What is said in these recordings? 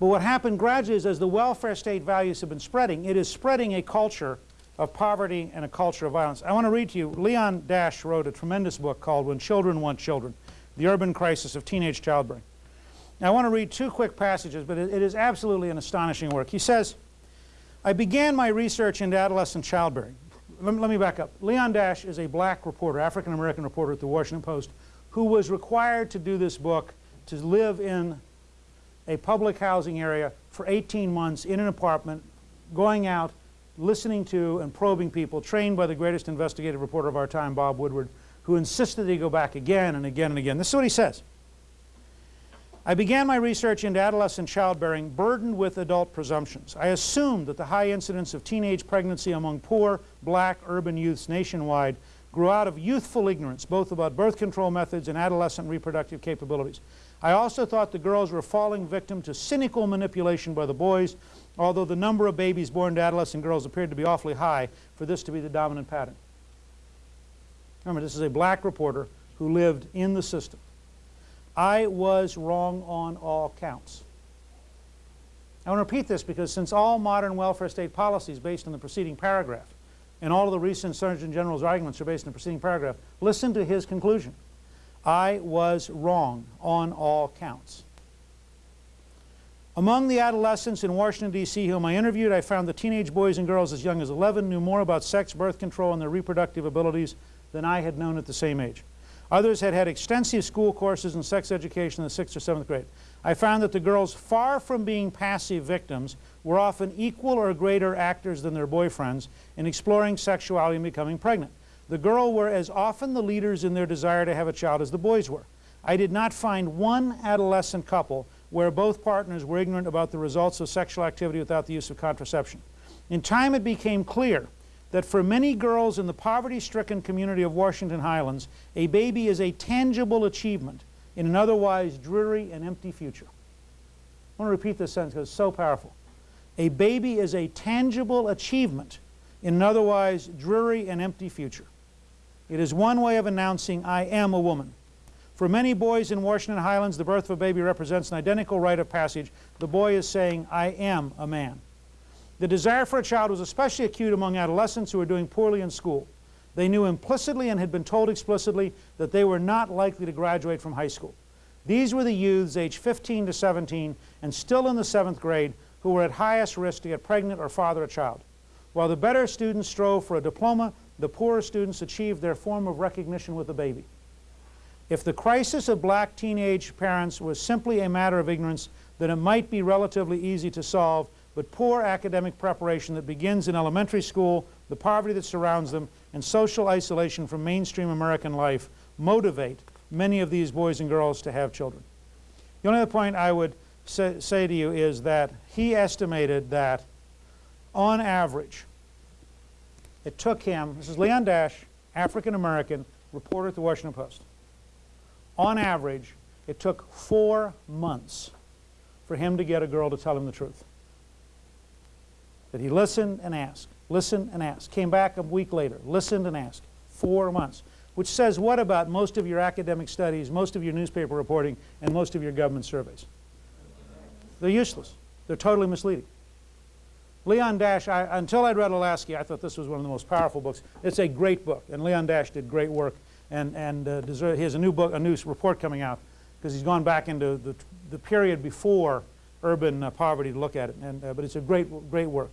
But what happened gradually is as the welfare state values have been spreading, it is spreading a culture of poverty and a culture of violence. I want to read to you, Leon Dash wrote a tremendous book called When Children Want Children, The Urban Crisis of Teenage Childbearing. Now I want to read two quick passages, but it, it is absolutely an astonishing work. He says, I began my research into adolescent childbearing. Let me, let me back up. Leon Dash is a black reporter, African-American reporter at the Washington Post, who was required to do this book to live in a public housing area for 18 months in an apartment, going out, listening to and probing people, trained by the greatest investigative reporter of our time, Bob Woodward, who insisted that he go back again and again and again. This is what he says. I began my research into adolescent childbearing burdened with adult presumptions. I assumed that the high incidence of teenage pregnancy among poor, black, urban youths nationwide grew out of youthful ignorance, both about birth control methods and adolescent reproductive capabilities. I also thought the girls were falling victim to cynical manipulation by the boys, although the number of babies born to adolescent girls appeared to be awfully high for this to be the dominant pattern. Remember, this is a black reporter who lived in the system. I was wrong on all counts. I want to repeat this because since all modern welfare state policy is based on the preceding paragraph, and all of the recent Surgeon General's arguments are based on the preceding paragraph, listen to his conclusion. I was wrong on all counts. Among the adolescents in Washington, D.C. whom I interviewed, I found that teenage boys and girls as young as 11 knew more about sex, birth control, and their reproductive abilities than I had known at the same age. Others had had extensive school courses in sex education in the 6th or 7th grade. I found that the girls, far from being passive victims, were often equal or greater actors than their boyfriends in exploring sexuality and becoming pregnant. The girl were as often the leaders in their desire to have a child as the boys were. I did not find one adolescent couple where both partners were ignorant about the results of sexual activity without the use of contraception. In time it became clear that for many girls in the poverty-stricken community of Washington Highlands, a baby is a tangible achievement in an otherwise dreary and empty future. I want to repeat this sentence because it's so powerful. A baby is a tangible achievement in an otherwise dreary and empty future. It is one way of announcing, I am a woman. For many boys in Washington Highlands, the birth of a baby represents an identical rite of passage. The boy is saying, I am a man. The desire for a child was especially acute among adolescents who were doing poorly in school. They knew implicitly and had been told explicitly that they were not likely to graduate from high school. These were the youths aged 15 to 17 and still in the seventh grade who were at highest risk to get pregnant or father a child. While the better students strove for a diploma, the poorer students achieved their form of recognition with a baby. If the crisis of black teenage parents was simply a matter of ignorance, then it might be relatively easy to solve, but poor academic preparation that begins in elementary school, the poverty that surrounds them, and social isolation from mainstream American life motivate many of these boys and girls to have children. The only other point I would say, say to you is that he estimated that on average, it took him, this is Leon Dash, African American, reporter at the Washington Post. On average, it took four months for him to get a girl to tell him the truth. That he listened and asked, listened and asked, came back a week later, listened and asked, four months. Which says what about most of your academic studies, most of your newspaper reporting, and most of your government surveys? They're useless. They're totally misleading. Leon Dash, I, until I'd read Olasky, I thought this was one of the most powerful books. It's a great book, and Leon Dash did great work, and, and uh, deserve, he has a new book, a new report coming out, because he's gone back into the, the period before urban uh, poverty to look at it, and, uh, but it's a great, great work.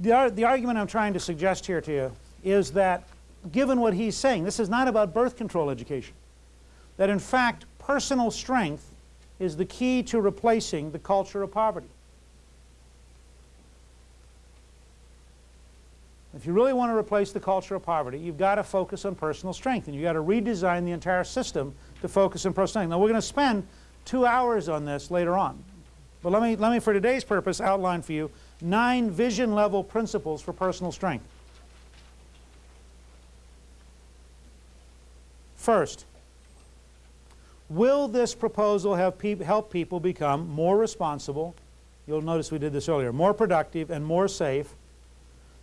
The, ar the argument I'm trying to suggest here to you is that given what he's saying, this is not about birth control education, that in fact personal strength is the key to replacing the culture of poverty. If you really want to replace the culture of poverty, you've got to focus on personal strength, and you've got to redesign the entire system to focus on personal strength. Now, we're going to spend two hours on this later on. But let me, let me, for today's purpose, outline for you nine vision-level principles for personal strength. First, will this proposal pe help people become more responsible, you'll notice we did this earlier, more productive and more safe,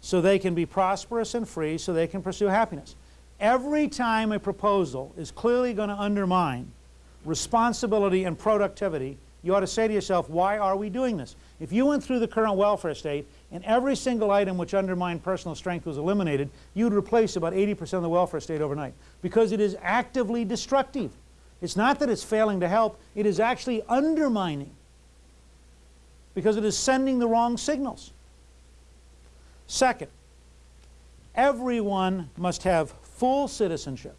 so they can be prosperous and free, so they can pursue happiness. Every time a proposal is clearly going to undermine responsibility and productivity, you ought to say to yourself, why are we doing this? If you went through the current welfare state and every single item which undermined personal strength was eliminated, you'd replace about 80% of the welfare state overnight because it is actively destructive. It's not that it's failing to help, it is actually undermining because it is sending the wrong signals. Second, everyone must have full citizenship,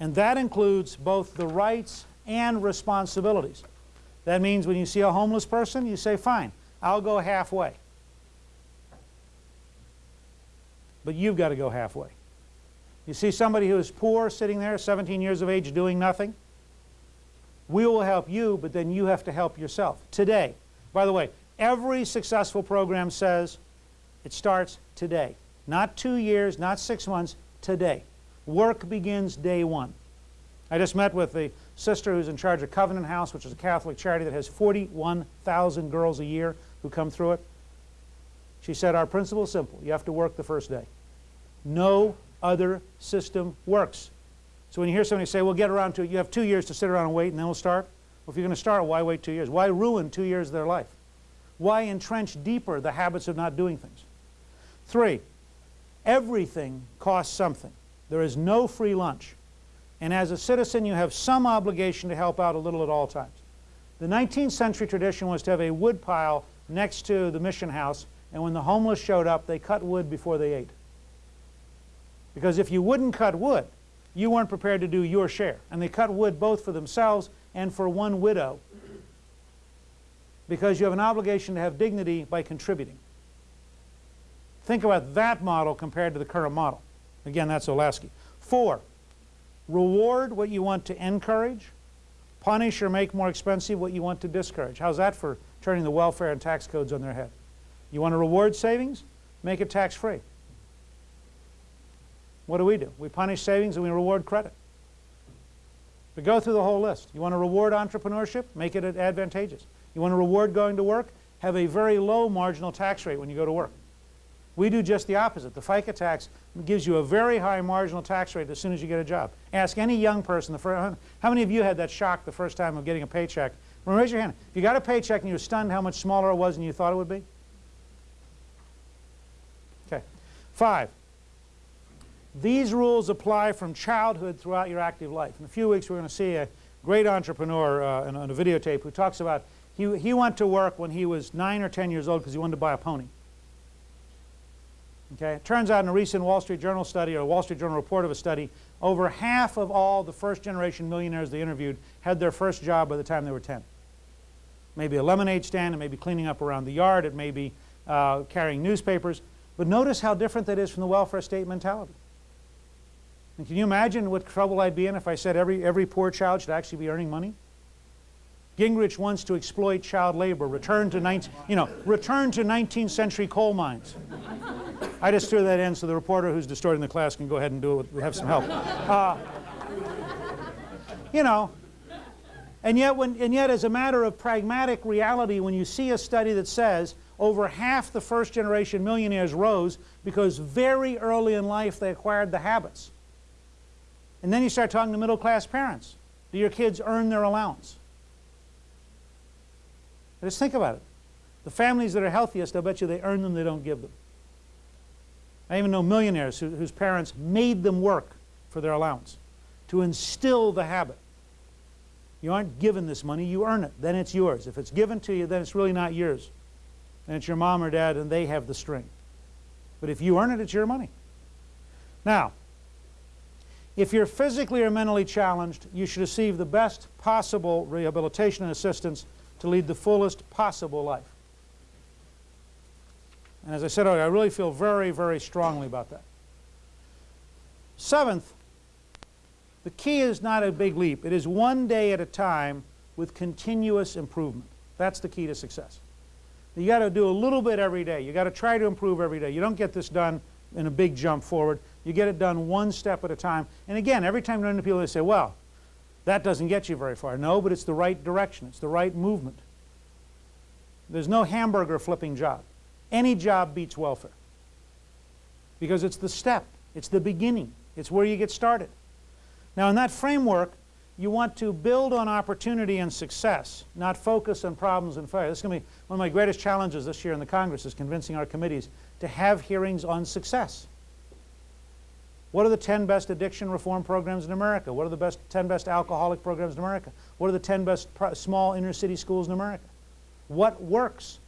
and that includes both the rights and responsibilities. That means when you see a homeless person, you say, fine, I'll go halfway. But you've got to go halfway. You see somebody who is poor sitting there, 17 years of age, doing nothing? We will help you, but then you have to help yourself. Today, by the way, every successful program says it starts today. Not two years, not six months, today. Work begins day one. I just met with the sister who's in charge of Covenant House, which is a Catholic charity that has 41,000 girls a year who come through it. She said, our principle is simple. You have to work the first day. No other system works. So when you hear somebody say, well, get around to it, you have two years to sit around and wait and then we'll start. Well, if you're going to start, why wait two years? Why ruin two years of their life? Why entrench deeper the habits of not doing things? Three, everything costs something. There is no free lunch. And as a citizen, you have some obligation to help out a little at all times. The 19th century tradition was to have a wood pile next to the mission house, and when the homeless showed up, they cut wood before they ate. Because if you wouldn't cut wood, you weren't prepared to do your share. And they cut wood both for themselves and for one widow because you have an obligation to have dignity by contributing. Think about that model compared to the current model. Again, that's Olasky. Four, Reward what you want to encourage. Punish or make more expensive what you want to discourage. How's that for turning the welfare and tax codes on their head? You want to reward savings? Make it tax-free. What do we do? We punish savings and we reward credit. We go through the whole list. You want to reward entrepreneurship? Make it advantageous. You want to reward going to work? Have a very low marginal tax rate when you go to work. We do just the opposite. The FICA tax gives you a very high marginal tax rate as soon as you get a job. Ask any young person, the first, how many of you had that shock the first time of getting a paycheck? Well, raise your hand. If you got a paycheck and you were stunned how much smaller it was than you thought it would be? Okay. Five, these rules apply from childhood throughout your active life. In a few weeks we're going to see a great entrepreneur uh, on a videotape who talks about he, he went to work when he was 9 or 10 years old because he wanted to buy a pony. Okay? It turns out in a recent Wall Street Journal study or a Wall Street Journal report of a study, over half of all the first generation millionaires they interviewed had their first job by the time they were 10. Maybe a lemonade stand, it may be cleaning up around the yard, it may be uh, carrying newspapers. But notice how different that is from the welfare state mentality. And can you imagine what trouble I'd be in if I said every, every poor child should actually be earning money? Gingrich wants to exploit child labor, return to, 19, you know, return to 19th century coal mines. I just threw that in so the reporter who's distorting the class can go ahead and do it. We have some help. Uh, you know, and yet, when, and yet as a matter of pragmatic reality, when you see a study that says over half the first generation millionaires rose because very early in life they acquired the habits. And then you start talking to middle class parents. Do your kids earn their allowance? Just think about it. The families that are healthiest, I'll bet you they earn them, they don't give them. I even know millionaires who, whose parents made them work for their allowance to instill the habit. You aren't given this money, you earn it, then it's yours. If it's given to you, then it's really not yours. Then it's your mom or dad and they have the string. But if you earn it, it's your money. Now, if you're physically or mentally challenged, you should receive the best possible rehabilitation and assistance to lead the fullest possible life. And as I said earlier, I really feel very, very strongly about that. Seventh, the key is not a big leap. It is one day at a time with continuous improvement. That's the key to success. You got to do a little bit every day. You got to try to improve every day. You don't get this done in a big jump forward. You get it done one step at a time. And again, every time you run into people, they say, well, that doesn't get you very far. No, but it's the right direction. It's the right movement. There's no hamburger flipping job. Any job beats welfare because it's the step. It's the beginning. It's where you get started. Now in that framework, you want to build on opportunity and success, not focus on problems and failure. This is going to be one of my greatest challenges this year in the Congress is convincing our committees to have hearings on success. What are the 10 best addiction reform programs in America? What are the best 10 best alcoholic programs in America? What are the 10 best small inner city schools in America? What works?